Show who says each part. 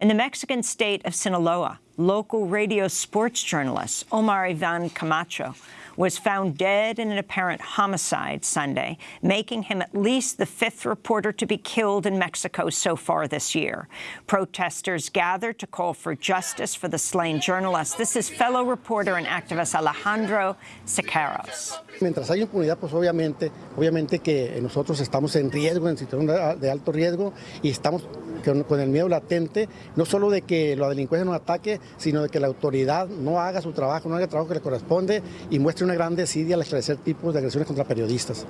Speaker 1: In the Mexican state of Sinaloa, local radio sports journalist Omar Ivan Camacho was found dead in an apparent homicide Sunday, making him at least the fifth reporter to be killed in Mexico so far this year. Protesters gathered to call for justice for the slain journalist. This is fellow reporter and activist Alejandro Sicairos.
Speaker 2: Mientras hay impunidad, pues obviamente, obviamente que nosotros estamos en riesgo, en situación de alto riesgo, y estamos con, el miedo latente, no solo de que la delincuencia nos ataque, sino de que la autoridad no haga su trabajo, no haga el trabajo que le corresponde y muestre una gran desidia al esclarecer tipos de agresiones contra periodistas.